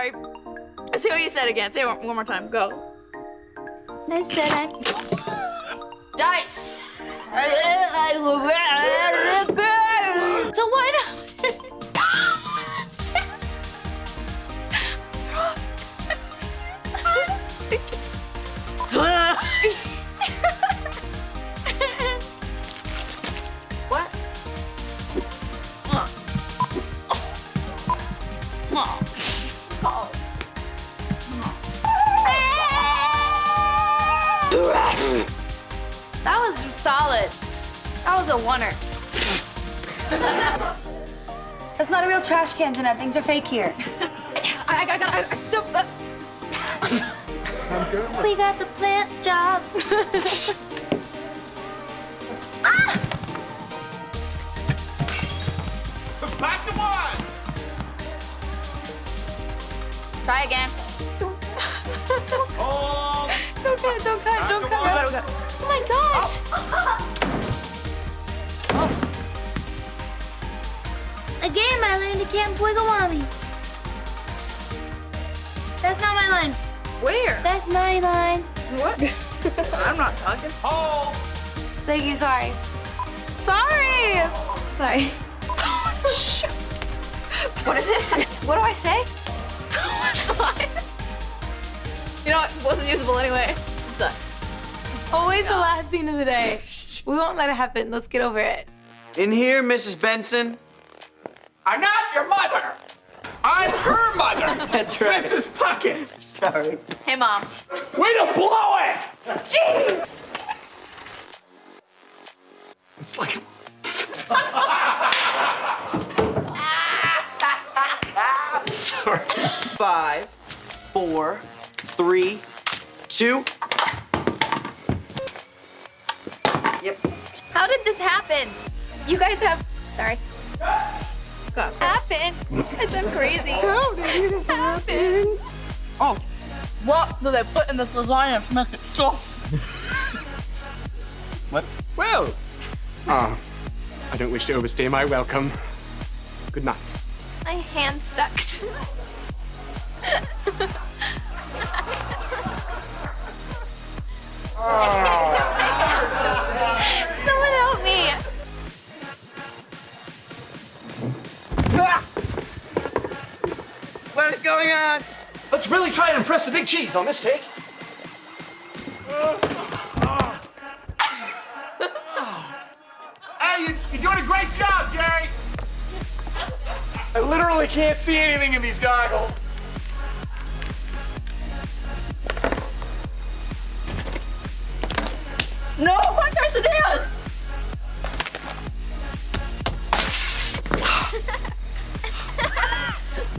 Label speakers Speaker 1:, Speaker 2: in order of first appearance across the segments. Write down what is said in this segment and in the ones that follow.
Speaker 1: sorry. Say what you said again. Say it one, one more time. Go.
Speaker 2: I said I.
Speaker 1: Dice.
Speaker 2: That was a oneer. That's not a real trash can, Jennette. Things are fake here.
Speaker 1: I, I, I, I, I, I, uh.
Speaker 2: We got the plant job.
Speaker 3: Back to one!
Speaker 1: Try again.
Speaker 3: Hold!
Speaker 2: Don't cut, don't cut, don't cut.
Speaker 3: After.
Speaker 2: Oh my gosh. Again, I learned to camp wiggle. That's not my line.
Speaker 1: Where?
Speaker 2: That's my line.
Speaker 1: What? I'm not talking.
Speaker 3: Hold!
Speaker 2: Thank you, sorry. Sorry. Sorry.
Speaker 1: Shoot. What is it? What do I say? you know what? It wasn't usable anyway. It's a,
Speaker 2: Always the last scene of the day. We won't let it happen. Let's get over it.
Speaker 4: In here, Mrs. Benson.
Speaker 3: I'm not your mother! I'm her mother!
Speaker 4: That's right.
Speaker 3: Mrs. Puckett!
Speaker 4: Sorry.
Speaker 1: hey, mom.
Speaker 3: Way to blow it!
Speaker 1: Gee!
Speaker 3: It's like.
Speaker 4: Sorry. Five, four, three, two. Yep.
Speaker 2: How did this happen? You guys have. Sorry.
Speaker 1: God.
Speaker 2: Happen. Because I'm crazy. How did it happen?
Speaker 1: Oh, what do they put in this lasagna to make it soft?
Speaker 4: What?
Speaker 3: Well. Ah. I don't wish to overstay my welcome. Good night.
Speaker 2: My hand stuck.
Speaker 4: going on?
Speaker 3: Let's really try and impress the big cheese on this take. Hey, you, you're doing a great job, Jerry. I literally can't see anything in these goggles.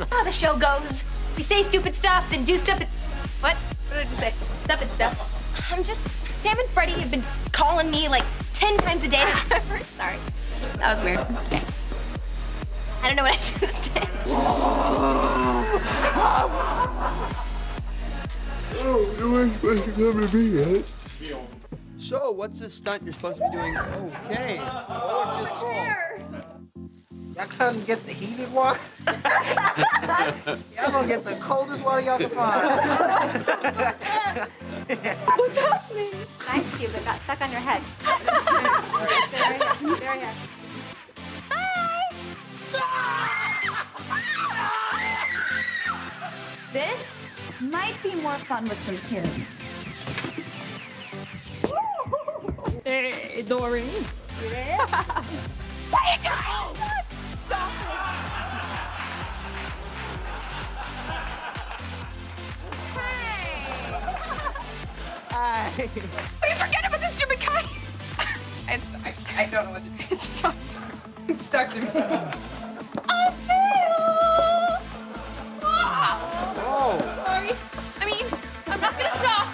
Speaker 2: How the show goes. We say stupid stuff, then do stuff. What? What did you say? Stuff and stuff. I'm just. Sam and Freddie have been calling me like 10 times a day. Sorry. That was weird. Okay. I don't know what I was gonna say.
Speaker 4: So, what's this stunt you're supposed to be doing? Okay. Oh, just
Speaker 5: Y'all couldn't get the heated water? y'all gonna get the coldest water y'all can find.
Speaker 2: Ice cube that got stuck on your head. Stay right here. Stay right here.
Speaker 6: This might be more fun with some tunes.
Speaker 2: Hey, Dory.
Speaker 1: Wait, forget about this stupid kite. I, just, I, I don't know what to do. It's stuck to me. It's stuck to me.
Speaker 2: I fail.
Speaker 4: Oh.
Speaker 2: Sorry. I mean, I'm not gonna stop.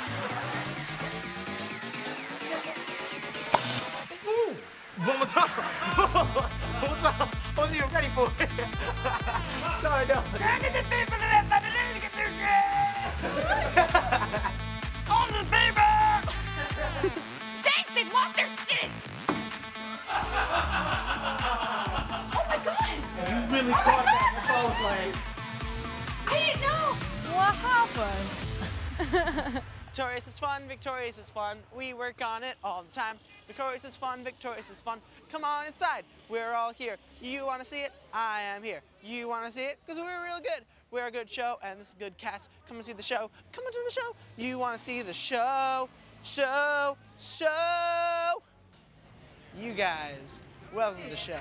Speaker 3: One more time. One more time. Wasn't even ready for it. Sorry, no. finally
Speaker 2: caught that was like... I didn't know what
Speaker 7: happened.
Speaker 8: Victorious is fun, victorious is fun. We work on it all the time. Victorious is fun, victorious is fun. Come on inside, we're all here. You wanna see it? I am here. You wanna see it? Because we're real good. We're a good show and this is a good cast. Come and see the show. Come and to the show. You wanna see the show, show, show. You guys, welcome to the show.